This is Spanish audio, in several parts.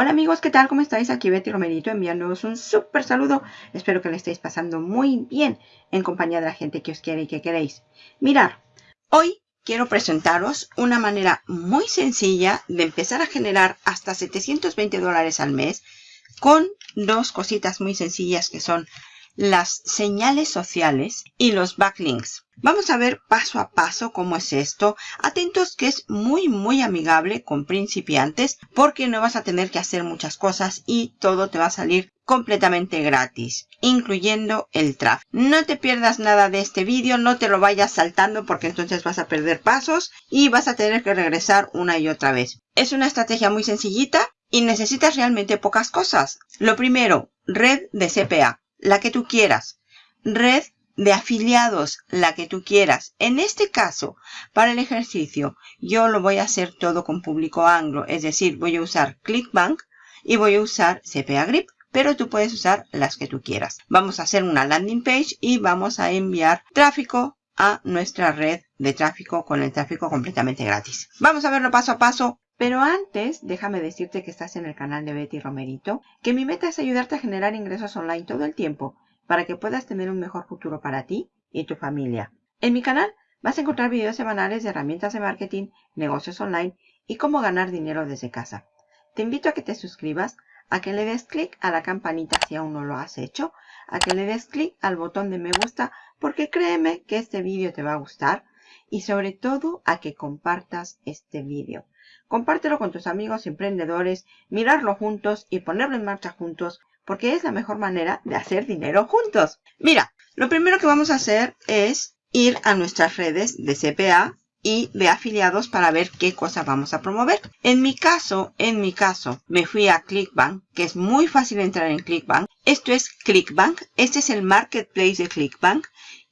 Hola amigos, ¿qué tal? ¿Cómo estáis? Aquí Betty Romerito enviándoos un súper saludo. Espero que le estéis pasando muy bien en compañía de la gente que os quiere y que queréis. Mirar, hoy quiero presentaros una manera muy sencilla de empezar a generar hasta 720 dólares al mes con dos cositas muy sencillas que son las señales sociales y los backlinks. Vamos a ver paso a paso cómo es esto. Atentos que es muy muy amigable con principiantes porque no vas a tener que hacer muchas cosas y todo te va a salir completamente gratis, incluyendo el tráfico. No te pierdas nada de este vídeo, no te lo vayas saltando porque entonces vas a perder pasos y vas a tener que regresar una y otra vez. Es una estrategia muy sencillita y necesitas realmente pocas cosas. Lo primero, red de CPA la que tú quieras. Red de afiliados, la que tú quieras. En este caso, para el ejercicio, yo lo voy a hacer todo con público anglo, es decir, voy a usar ClickBank y voy a usar CPA Grip, pero tú puedes usar las que tú quieras. Vamos a hacer una landing page y vamos a enviar tráfico a nuestra red de tráfico con el tráfico completamente gratis. Vamos a verlo paso a paso. Pero antes, déjame decirte que estás en el canal de Betty Romerito, que mi meta es ayudarte a generar ingresos online todo el tiempo para que puedas tener un mejor futuro para ti y tu familia. En mi canal vas a encontrar videos semanales de herramientas de marketing, negocios online y cómo ganar dinero desde casa. Te invito a que te suscribas, a que le des clic a la campanita si aún no lo has hecho, a que le des clic al botón de me gusta porque créeme que este vídeo te va a gustar y sobre todo a que compartas este vídeo. Compártelo con tus amigos emprendedores, mirarlo juntos y ponerlo en marcha juntos porque es la mejor manera de hacer dinero juntos. Mira, lo primero que vamos a hacer es ir a nuestras redes de CPA y de afiliados para ver qué cosa vamos a promover. En mi caso, en mi caso, me fui a Clickbank, que es muy fácil entrar en Clickbank. Esto es Clickbank, este es el marketplace de Clickbank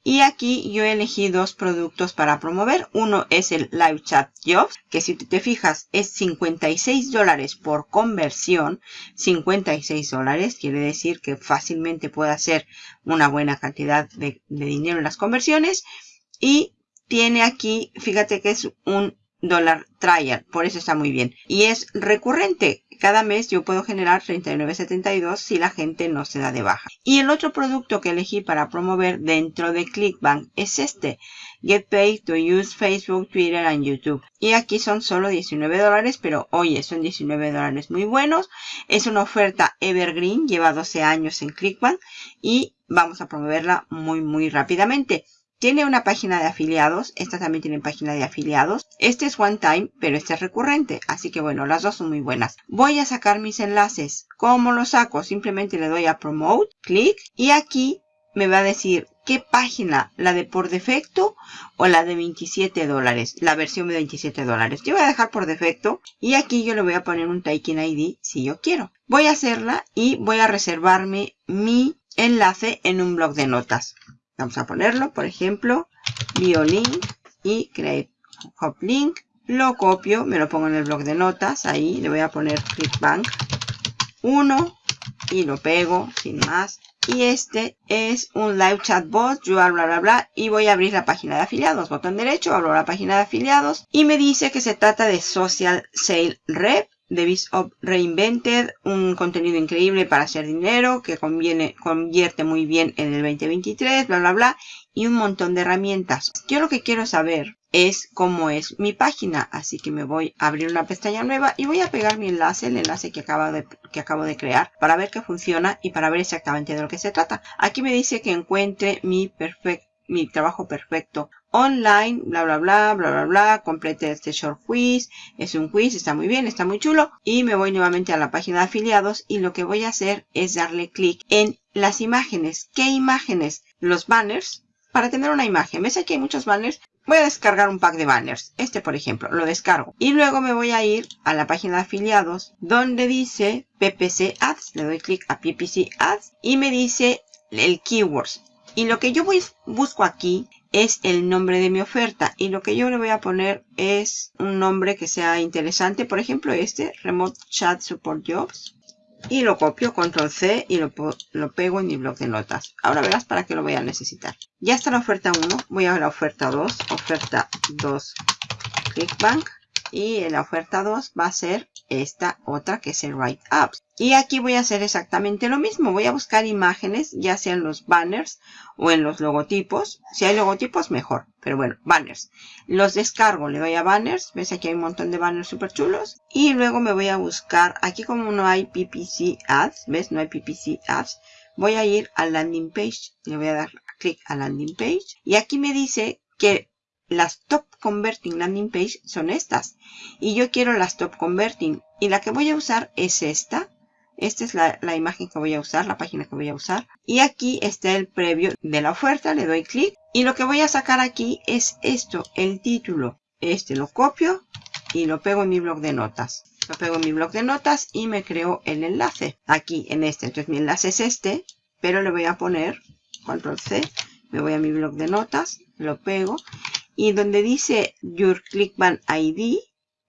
y aquí yo elegí dos productos para promover. Uno es el Live Chat Jobs, que si te fijas es 56 dólares por conversión. 56 dólares quiere decir que fácilmente puede hacer una buena cantidad de, de dinero en las conversiones. Y tiene aquí, fíjate que es un dólar trial, por eso está muy bien. Y es recurrente, cada mes yo puedo generar 39.72 si la gente no se da de baja. Y el otro producto que elegí para promover dentro de Clickbank es este. Get paid to use Facebook, Twitter and YouTube. Y aquí son solo 19 dólares, pero oye, son 19 dólares muy buenos. Es una oferta Evergreen, lleva 12 años en Clickbank y vamos a promoverla muy muy rápidamente. Tiene una página de afiliados. Esta también tiene página de afiliados. Este es one time, pero este es recurrente. Así que bueno, las dos son muy buenas. Voy a sacar mis enlaces. ¿Cómo los saco? Simplemente le doy a Promote, clic y aquí me va a decir qué página, la de por defecto o la de 27 dólares, la versión de 27 dólares. Yo voy a dejar por defecto y aquí yo le voy a poner un Taking ID si yo quiero. Voy a hacerla y voy a reservarme mi enlace en un blog de notas. Vamos a ponerlo, por ejemplo, BioLink y Create Hop Link. Lo copio, me lo pongo en el blog de notas. Ahí le voy a poner ClickBank 1 y lo pego sin más. Y este es un live chatbot, yo bla bla bla y voy a abrir la página de afiliados. Botón derecho, abro la página de afiliados y me dice que se trata de Social Sale Rep Biz Reinvented, un contenido increíble para hacer dinero que conviene, convierte muy bien en el 2023, bla, bla, bla, y un montón de herramientas. Yo lo que quiero saber es cómo es mi página, así que me voy a abrir una pestaña nueva y voy a pegar mi enlace, el enlace que acabo de, que acabo de crear, para ver que funciona y para ver exactamente de lo que se trata. Aquí me dice que encuentre mi perfecto mi trabajo perfecto online, bla, bla, bla, bla, bla, bla, complete este short quiz, es un quiz, está muy bien, está muy chulo, y me voy nuevamente a la página de afiliados y lo que voy a hacer es darle clic en las imágenes. ¿Qué imágenes? Los banners, para tener una imagen. ¿Ves aquí hay muchos banners? Voy a descargar un pack de banners. Este, por ejemplo, lo descargo. Y luego me voy a ir a la página de afiliados donde dice PPC Ads. Le doy clic a PPC Ads y me dice el keywords. Y lo que yo voy, busco aquí es el nombre de mi oferta. Y lo que yo le voy a poner es un nombre que sea interesante. Por ejemplo, este, Remote Chat Support Jobs. Y lo copio, control C, y lo, pego en mi blog de notas. Ahora verás para qué lo voy a necesitar. Ya está la oferta 1. Voy a la oferta 2. Oferta 2 Clickbank. Y la oferta 2 va a ser esta otra que es el Write Apps. Y aquí voy a hacer exactamente lo mismo. Voy a buscar imágenes, ya sean los banners o en los logotipos. Si hay logotipos, mejor. Pero bueno, banners. Los descargo, le doy a banners. ¿Ves? Aquí hay un montón de banners súper chulos. Y luego me voy a buscar, aquí como no hay PPC Ads, ¿ves? No hay PPC Ads. Voy a ir al landing page. Le voy a dar clic a landing page. Y aquí me dice que las top converting landing page son estas. Y yo quiero las top converting. Y la que voy a usar es esta. Esta es la, imagen que voy a usar, la página que voy a usar. Y aquí está el previo de la oferta. Le doy clic. Y lo que voy a sacar aquí es esto, el título. Este lo copio y lo pego en mi blog de notas. Lo pego en mi blog de notas y me creo el enlace. Aquí en este. Entonces mi enlace es este. Pero le voy a poner control C. Me voy a mi blog de notas. Lo pego y donde dice Your ClickBank ID,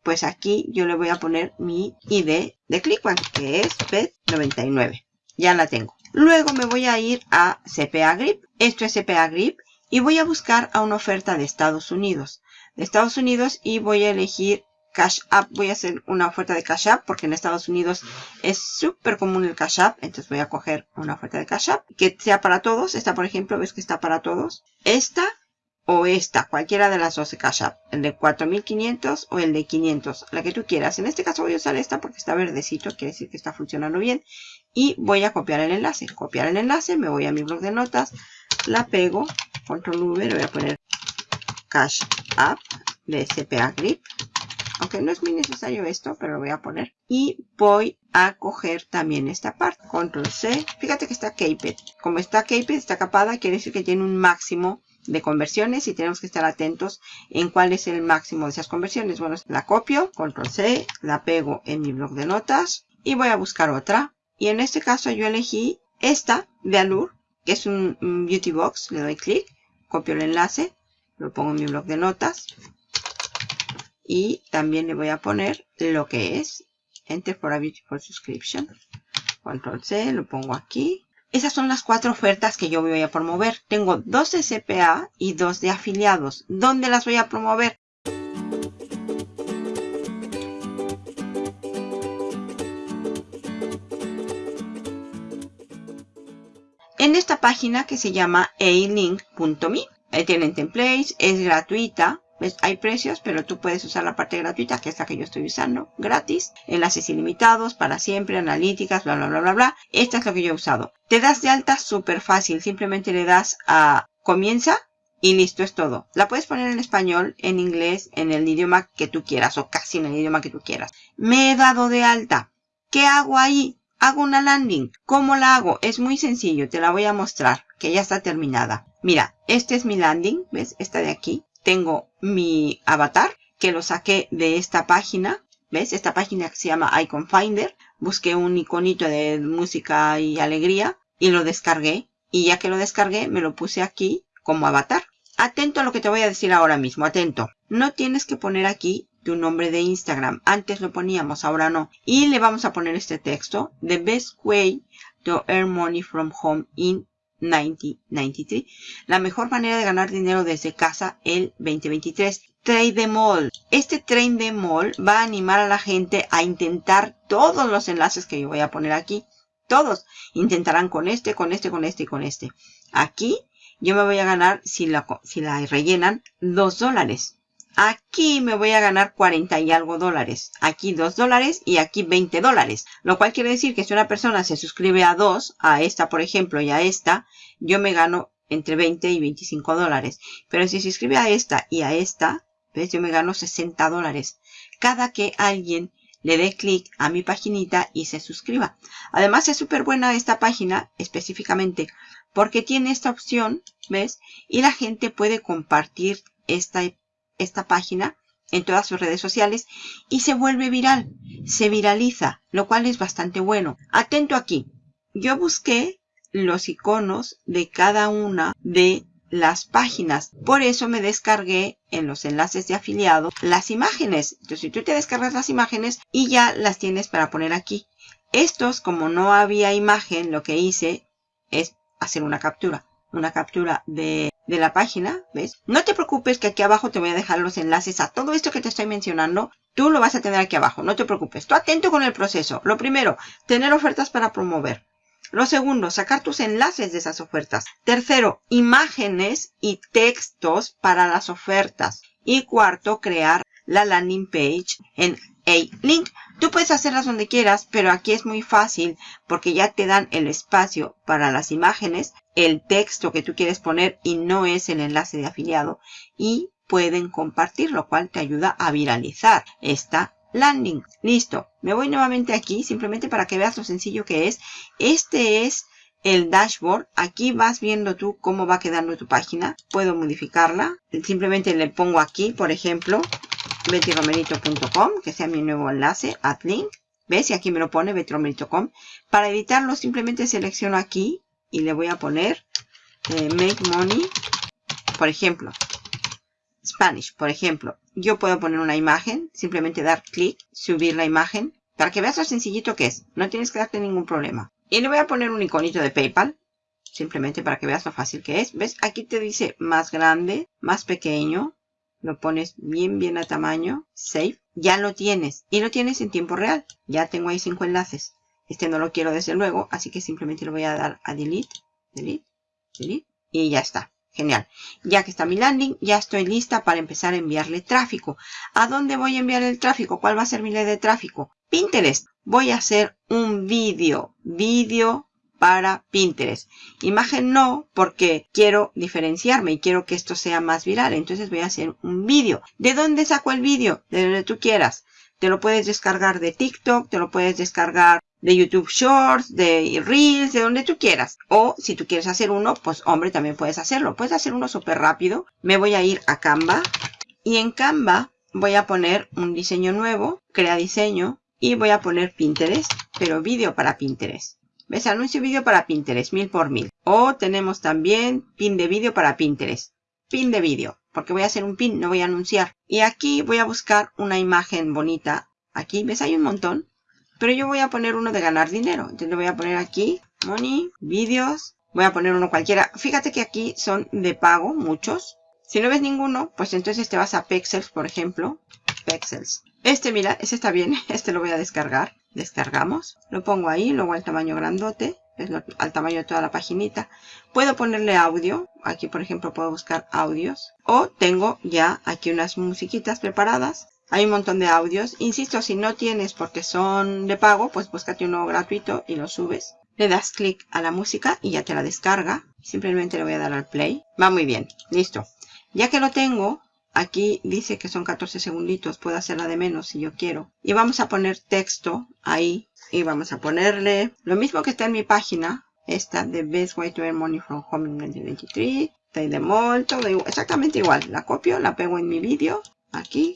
pues aquí yo le voy a poner mi ID de ClickBank, que es PET99. Ya la tengo. Luego me voy a ir a CPA Grip. Esto es CPA Grip. Y voy a buscar a una oferta de Estados Unidos. De Estados Unidos y voy a elegir Cash App. Voy a hacer una oferta de Cash App porque en Estados Unidos es súper común el Cash App. Entonces voy a coger una oferta de Cash App que sea para todos. Esta, por ejemplo, ves que está para todos. Esta o esta, cualquiera de las dos de Cash App, el de 4500 o el de 500, la que tú quieras. En este caso voy a usar esta porque está verdecito, quiere decir que está funcionando bien. Y voy a copiar el enlace. Copiar el enlace, me voy a mi blog de notas, la pego, control V, le voy a poner Cash App de CPA Grip. Aunque no es muy necesario esto, pero lo voy a poner. Y voy a coger también esta parte. Control C. Fíjate que está caped. Como está caped, está capada, quiere decir que tiene un máximo de conversiones y tenemos que estar atentos en cuál es el máximo de esas conversiones. Bueno, la copio, control C, la pego en mi blog de notas y voy a buscar otra. Y en este caso yo elegí esta de Allure, que es un, beauty box. Le doy clic, copio el enlace, lo pongo en mi blog de notas. Y también le voy a poner lo que es Enter for a Beautiful Subscription. Control C, lo pongo aquí. Esas son las cuatro ofertas que yo voy a promover. Tengo dos de CPA y dos de afiliados. ¿Dónde las voy a promover? En esta página que se llama alink.me. Ahí tienen templates, es gratuita. Hay precios, pero tú puedes usar la parte gratuita, que es la que yo estoy usando, gratis. Enlaces ilimitados, para siempre, analíticas, bla, bla, bla, bla, bla. Esta es lo que yo he usado. Te das de alta súper fácil. Simplemente le das a comienza y listo, es todo. La puedes poner en español, en inglés, en el idioma que tú quieras o casi en el idioma que tú quieras. Me he dado de alta. ¿Qué hago ahí? Hago una landing. ¿Cómo la hago? Es muy sencillo. Te la voy a mostrar, que ya está terminada. Mira, este es mi landing. ¿Ves? Esta de aquí tengo mi avatar que lo saqué de esta página. ¿Ves? Esta página que se llama Icon Finder. Busqué un iconito de música y alegría y lo descargué. Y ya que lo descargué, me lo puse aquí como avatar. Atento a lo que te voy a decir ahora mismo. Atento. No tienes que poner aquí tu nombre de Instagram. Antes lo poníamos, ahora no. Y le vamos a poner este texto. The best way to earn money from home in 1993. La mejor manera de ganar dinero desde casa el 2023. Trade Mall. Este the Mall va a animar a la gente a intentar todos los enlaces que yo voy a poner aquí. Todos intentarán con este, con este, con este y con este. Aquí yo me voy a ganar, si la, si la rellenan, 2 dólares. Aquí me voy a ganar 40 y algo dólares. Aquí 2 dólares y aquí 20 dólares. Lo cual quiere decir que si una persona se suscribe a dos, a esta por ejemplo y a esta, yo me gano entre 20 y 25 dólares. Pero si se suscribe a esta y a esta, ¿ves? Yo me gano 60 dólares. Cada que alguien le dé clic a mi paginita y se suscriba. Además es súper buena esta página específicamente porque tiene esta opción, ¿ves? Y la gente puede compartir esta esta página en todas sus redes sociales y se vuelve viral, se viraliza, lo cual es bastante bueno. Atento aquí, yo busqué los iconos de cada una de las páginas. Por eso me descargué en los enlaces de afiliado las imágenes. Entonces, si tú te descargas las imágenes y ya las tienes para poner aquí. Estos, como no había imagen, lo que hice es hacer una captura. Una captura de de la página, ¿ves? No te preocupes que aquí abajo te voy a dejar los enlaces a todo esto que te estoy mencionando. Tú lo vas a tener aquí abajo, no te preocupes. Tú atento con el proceso. Lo primero, tener ofertas para promover. Lo segundo, sacar tus enlaces de esas ofertas. Tercero, imágenes y textos para las ofertas. Y cuarto, crear la landing page en A-Link. Tú puedes hacerlas donde quieras, pero aquí es muy fácil porque ya te dan el espacio para las imágenes, el texto que tú quieres poner y no es el enlace de afiliado y pueden compartir, lo cual te ayuda a viralizar esta landing. Listo. Me voy nuevamente aquí simplemente para que veas lo sencillo que es. Este es el dashboard. Aquí vas viendo tú cómo va quedando tu página. Puedo modificarla. Simplemente le pongo aquí, por ejemplo, bettyromerito.com, que sea mi nuevo enlace, add link. ¿Ves? Y aquí me lo pone bettyromerito.com. Para editarlo simplemente selecciono aquí y le voy a poner eh, make money, por ejemplo. Spanish, por ejemplo. Yo puedo poner una imagen, simplemente dar clic, subir la imagen, para que veas lo sencillito que es. No tienes que darte ningún problema. Y le voy a poner un iconito de PayPal, simplemente para que veas lo fácil que es. ¿Ves? Aquí te dice más grande, más pequeño. Lo pones bien, bien a tamaño. Save. Ya lo tienes. Y lo tienes en tiempo real. Ya tengo ahí cinco enlaces. Este no lo quiero desde luego, así que simplemente le voy a dar a delete, delete, delete. Y ya está. Genial. Ya que está mi landing, ya estoy lista para empezar a enviarle tráfico. ¿A dónde voy a enviar el tráfico? ¿Cuál va a ser mi ley de tráfico? Pinterest. Voy a hacer un vídeo. Vídeo para Pinterest. Imagen no, porque quiero diferenciarme y quiero que esto sea más viral. Entonces voy a hacer un vídeo. ¿De dónde saco el vídeo? De donde tú quieras. Te lo puedes descargar de TikTok, te lo puedes descargar de YouTube Shorts, de Reels, de donde tú quieras. O si tú quieres hacer uno, pues hombre, también puedes hacerlo. Puedes hacer uno súper rápido. Me voy a ir a Canva y en Canva voy a poner un diseño nuevo, crea diseño y voy a poner Pinterest, pero vídeo para Pinterest. ¿Ves? Anuncio vídeo para Pinterest, mil por mil. O tenemos también pin de vídeo para Pinterest. Pin de vídeo, porque voy a hacer un pin, no voy a anunciar. Y aquí voy a buscar una imagen bonita. Aquí, ¿ves? Hay un montón. Pero yo voy a poner uno de ganar dinero. Entonces le voy a poner aquí, money, vídeos. Voy a poner uno cualquiera. Fíjate que aquí son de pago, muchos. Si no ves ninguno, pues entonces te vas a Pexels, por ejemplo. Pexels. Este, mira, ese está bien. Este lo voy a descargar. Descargamos. Lo pongo ahí, luego al tamaño grandote. Es al tamaño de toda la paginita. Puedo ponerle audio. Aquí, por ejemplo, puedo buscar audios. O tengo ya aquí unas musiquitas preparadas hay un montón de audios. Insisto, si no tienes porque son de pago, pues búscate uno gratuito y lo subes. Le das clic a la música y ya te la descarga. Simplemente le voy a dar al play. Va muy bien. Listo. Ya que lo tengo, aquí dice que son 14 segunditos. Puedo hacerla de menos si yo quiero. Y vamos a poner texto ahí. Y vamos a ponerle lo mismo que está en mi página. Esta de Best Way to Earn Money from Home in 2023. de Mall, todo exactamente igual. La copio, la pego en mi vídeo. Aquí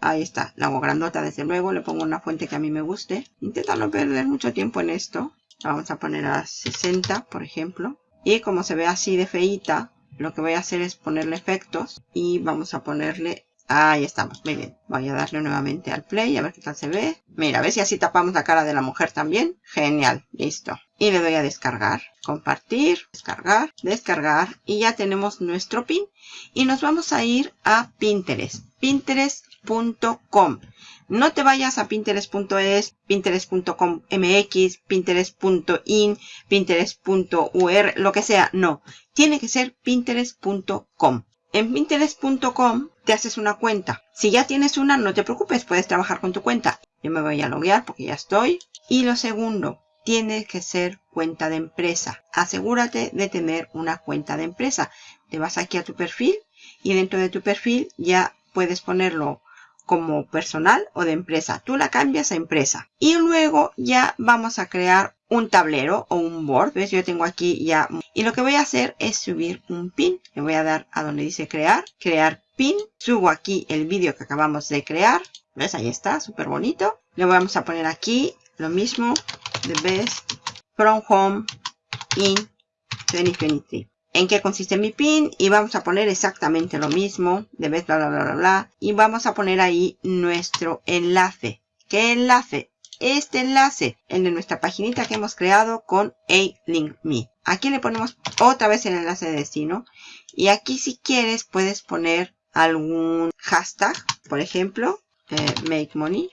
Ahí está, la hago grandota desde luego, le pongo una fuente que a mí me guste. Intenta no perder mucho tiempo en esto. La vamos a poner a 60, por ejemplo. Y como se ve así de feita, lo que voy a hacer es ponerle efectos. Y vamos a ponerle... Ahí estamos, muy bien. Voy a darle nuevamente al play, a ver qué tal se ve. Mira, ¿ves? Y así tapamos la cara de la mujer también. Genial, listo. Y le doy a descargar, compartir, descargar, descargar. Y ya tenemos nuestro pin. Y nos vamos a ir a Pinterest. Pinterest pinterest.com. No te vayas a pinterest.es, pinterest.com mx, pinterest.in, pinterest.ur, lo que sea. No, tiene que ser pinterest.com. En pinterest.com te haces una cuenta. Si ya tienes una, no te preocupes, puedes trabajar con tu cuenta. Yo me voy a loguear porque ya estoy. Y lo segundo, tiene que ser cuenta de empresa. Asegúrate de tener una cuenta de empresa. Te vas aquí a tu perfil y dentro de tu perfil ya puedes ponerlo como personal o de empresa. Tú la cambias a empresa. Y luego ya vamos a crear un tablero o un board. ¿Ves? Yo tengo aquí ya. Y lo que voy a hacer es subir un pin. Le voy a dar a donde dice crear. Crear pin. Subo aquí el vídeo que acabamos de crear. ¿Ves? Ahí está. Súper bonito. Le vamos a poner aquí lo mismo. The best from home in 2023 en qué consiste mi pin y vamos a poner exactamente lo mismo, de vez bla bla bla bla bla y vamos a poner ahí nuestro enlace. ¿Qué enlace? Este enlace, el de nuestra paginita que hemos creado con A-Link Me. Aquí le ponemos otra vez el enlace de destino Y aquí si quieres puedes poner algún hashtag, por ejemplo, eh, make money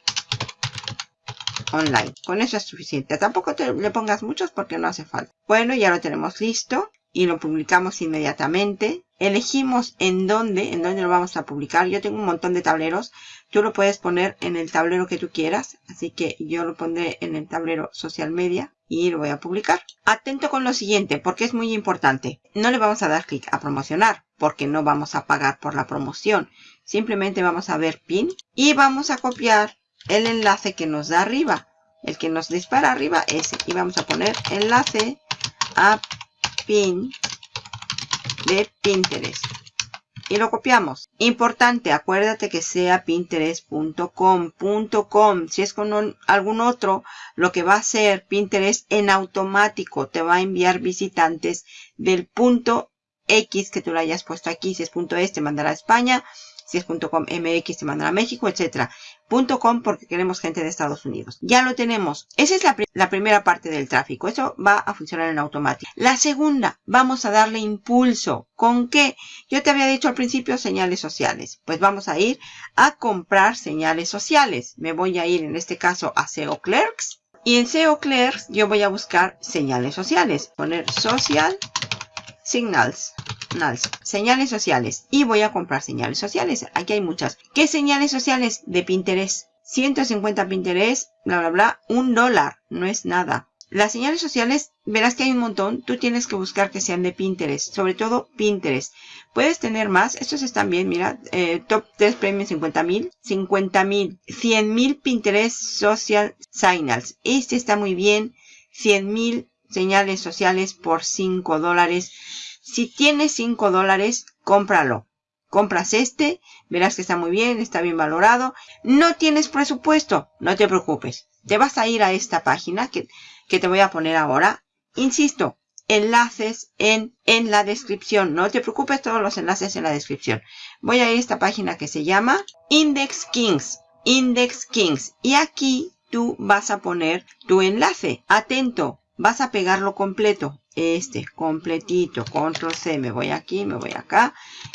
online. Con eso es suficiente. Tampoco te le pongas muchos porque no hace falta. Bueno, ya lo tenemos listo y lo publicamos inmediatamente. Elegimos en dónde, en dónde lo vamos a publicar. Yo tengo un montón de tableros. Tú lo puedes poner en el tablero que tú quieras. Así que yo lo pondré en el tablero social media y lo voy a publicar. Atento con lo siguiente porque es muy importante. No le vamos a dar clic a promocionar porque no vamos a pagar por la promoción. Simplemente vamos a ver pin y vamos a copiar el enlace que nos da arriba. El que nos dispara arriba, ese. Y vamos a poner enlace a pin de Pinterest. Y lo copiamos. Importante, acuérdate que sea pinterest.com.com. Si es con algún otro, lo que va a hacer Pinterest en automático te va a enviar visitantes del punto X que tú lo hayas puesto aquí. Si es punto S te mandará a España. Si es .com MX te mandará a México, etcétera. .com porque queremos gente de Estados Unidos. Ya lo tenemos. Esa es la, primera parte del tráfico. Eso va a funcionar en automático. La segunda, vamos a darle impulso. ¿Con qué? Yo te había dicho al principio señales sociales. Pues vamos a ir a comprar señales sociales. Me voy a ir en este caso a SEO Clerks. Y en SEO Clerks yo voy a buscar señales sociales. Poner social signals. Señales sociales. Y voy a comprar señales sociales. Aquí hay muchas. ¿Qué señales sociales? De Pinterest. 150 Pinterest, bla, bla, bla. Un dólar. No es nada. Las señales sociales, verás que hay un montón. Tú tienes que buscar que sean de Pinterest. Sobre todo Pinterest. Puedes tener más. Estos están bien, mira. Eh, top 3 premios 50 mil. 50 mil. 100 mil Pinterest Social Signals. Este está muy bien. 100 mil señales sociales por 5 dólares. Si tienes 5 dólares, cómpralo. Compras este, verás que está muy bien, está bien valorado. No tienes presupuesto, no te preocupes. Te vas a ir a esta página que, que te voy a poner ahora. Insisto, enlaces en, en la descripción. No te preocupes, todos los enlaces en la descripción. Voy a ir a esta página que se llama Index Kings. Index Kings. Y aquí tú vas a poner tu enlace. Atento, vas a pegarlo completo este completito, control C, me voy aquí, me voy acá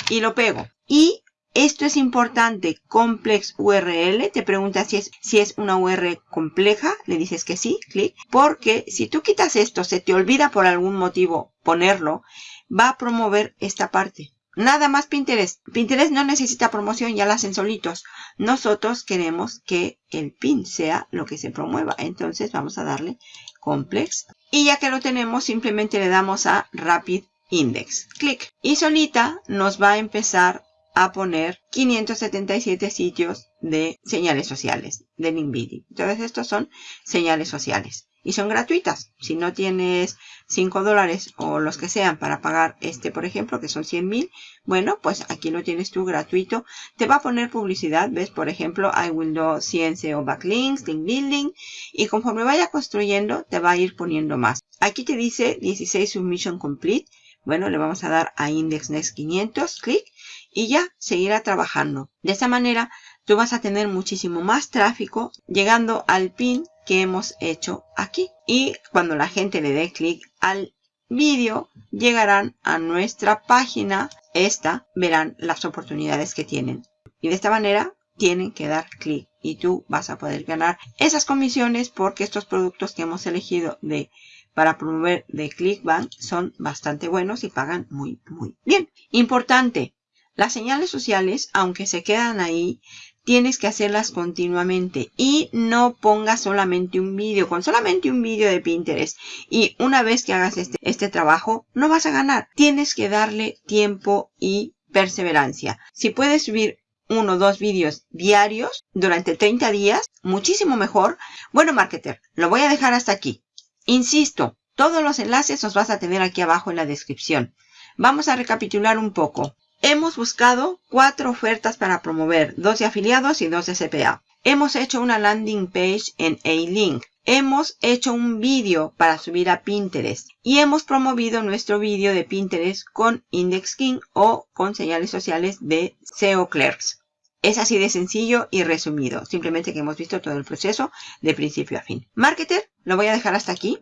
y lo pego. Y esto es importante, complex URL, te pregunta si es, si es una URL compleja, le dices que sí, clic, porque si tú quitas esto, se te olvida por algún motivo ponerlo, va a promover esta parte. Nada más Pinterest. Pinterest no necesita promoción, ya la hacen solitos. Nosotros queremos que el pin sea lo que se promueva. Entonces vamos a darle complex y ya que lo tenemos, simplemente le damos a Rapid Index. Clic. Y solita nos va a empezar a poner 577 sitios de señales sociales de LinkedIn. Entonces estos son señales sociales y son gratuitas. Si no tienes 5 dólares o los que sean para pagar este, por ejemplo, que son 100 mil, bueno, pues aquí lo tienes tú gratuito. Te va a poner publicidad, ves, por ejemplo, I will do CNC o backlinks, link building, y conforme vaya construyendo, te va a ir poniendo más. Aquí te dice 16 submission complete. Bueno, le vamos a dar a index next 500, clic, y ya seguirá trabajando. De esa manera, tú vas a tener muchísimo más tráfico llegando al pin que hemos hecho aquí. Y cuando la gente le dé clic al vídeo, llegarán a nuestra página. Esta verán las oportunidades que tienen. Y de esta manera tienen que dar clic y tú vas a poder ganar esas comisiones porque estos productos que hemos elegido de para promover de ClickBank son bastante buenos y pagan muy muy bien. Importante, las señales sociales, aunque se quedan ahí, tienes que hacerlas continuamente y no pongas solamente un vídeo. Con solamente un vídeo de Pinterest y una vez que hagas este, este trabajo, no vas a ganar. Tienes que darle tiempo y perseverancia. Si puedes subir uno o dos vídeos diarios durante 30 días, muchísimo mejor. Bueno, marketer, lo voy a dejar hasta aquí. Insisto, todos los enlaces los vas a tener aquí abajo en la descripción. Vamos a recapitular un poco. Hemos buscado cuatro ofertas para promover, dos de afiliados y dos de CPA. Hemos hecho una landing page en A-Link. Hemos hecho un vídeo para subir a Pinterest y hemos promovido nuestro vídeo de Pinterest con Index King o con señales sociales de SEO Clerks. Es así de sencillo y resumido. Simplemente que hemos visto todo el proceso de principio a fin. Marketer, lo voy a dejar hasta aquí.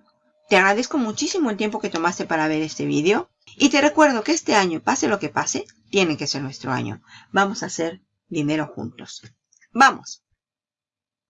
Te agradezco muchísimo el tiempo que tomaste para ver este vídeo. Y te recuerdo que este año, pase lo que pase, tiene que ser nuestro año. Vamos a hacer dinero juntos. ¡Vamos!